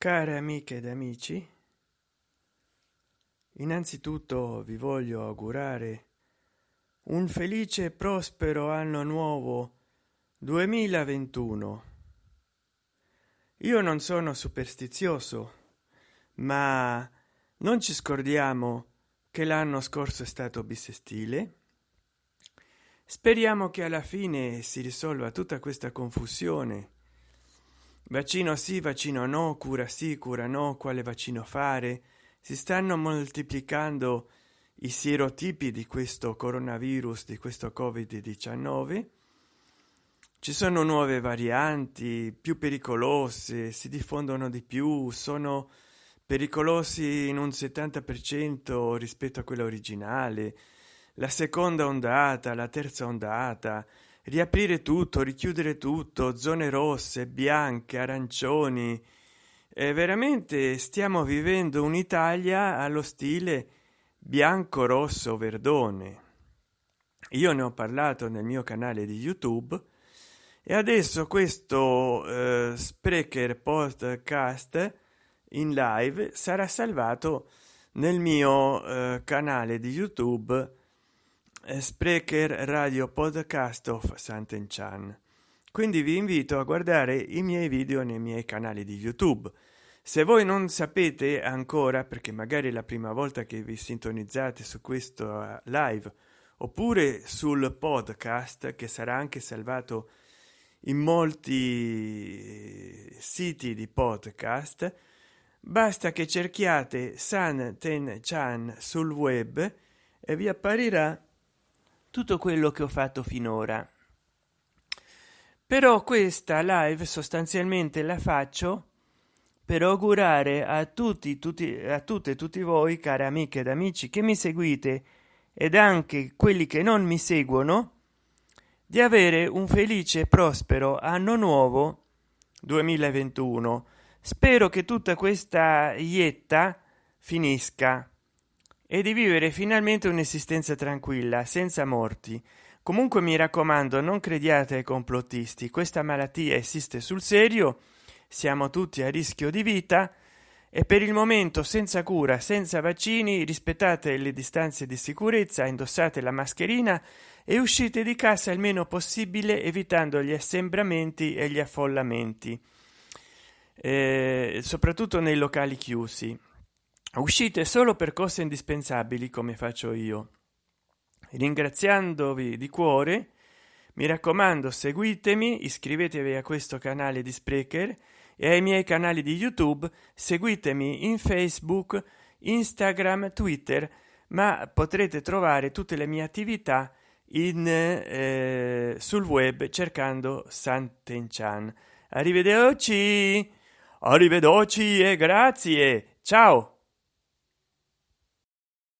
care amiche ed amici innanzitutto vi voglio augurare un felice e prospero anno nuovo 2021 io non sono superstizioso ma non ci scordiamo che l'anno scorso è stato bisestile speriamo che alla fine si risolva tutta questa confusione vaccino sì vaccino no cura sì cura no quale vaccino fare? Si stanno moltiplicando i sierotipi di questo coronavirus di questo covid 19 ci sono nuove varianti più pericolose si diffondono di più sono pericolosi in un 70 per cento rispetto a quella originale. La seconda ondata la terza ondata riaprire tutto richiudere tutto zone rosse bianche arancioni. E veramente stiamo vivendo un'italia allo stile bianco rosso verdone. Io ne ho parlato nel mio canale di youtube e adesso questo eh, sprecher podcast in live sarà salvato nel mio eh, canale di youtube Sprecher Radio Podcast of Sant'Enchan. Quindi vi invito a guardare i miei video nei miei canali di YouTube. Se voi non sapete ancora, perché magari è la prima volta che vi sintonizzate su questo eh, live, oppure sul podcast che sarà anche salvato in molti siti di podcast, basta che cerchiate San Ten Chan sul web e vi apparirà tutto quello che ho fatto finora. Però questa live sostanzialmente la faccio per augurare a tutti tutti a tutte tutti voi cari amiche ed amici che mi seguite ed anche quelli che non mi seguono di avere un felice e prospero anno nuovo 2021 spero che tutta questa ietta finisca e di vivere finalmente un'esistenza tranquilla senza morti. Comunque mi raccomando non crediate ai complottisti. Questa malattia esiste sul serio siamo tutti a rischio di vita e per il momento senza cura senza vaccini rispettate le distanze di sicurezza indossate la mascherina e uscite di casa il meno possibile evitando gli assembramenti e gli affollamenti eh, soprattutto nei locali chiusi uscite solo per cose indispensabili come faccio io ringraziandovi di cuore mi raccomando seguitemi iscrivetevi a questo canale di sprecher e ai miei canali di youtube seguitemi in facebook instagram twitter ma potrete trovare tutte le mie attività in eh, sul web cercando Sant'Enchan. Arrivederci, arrivederci e grazie. Ciao.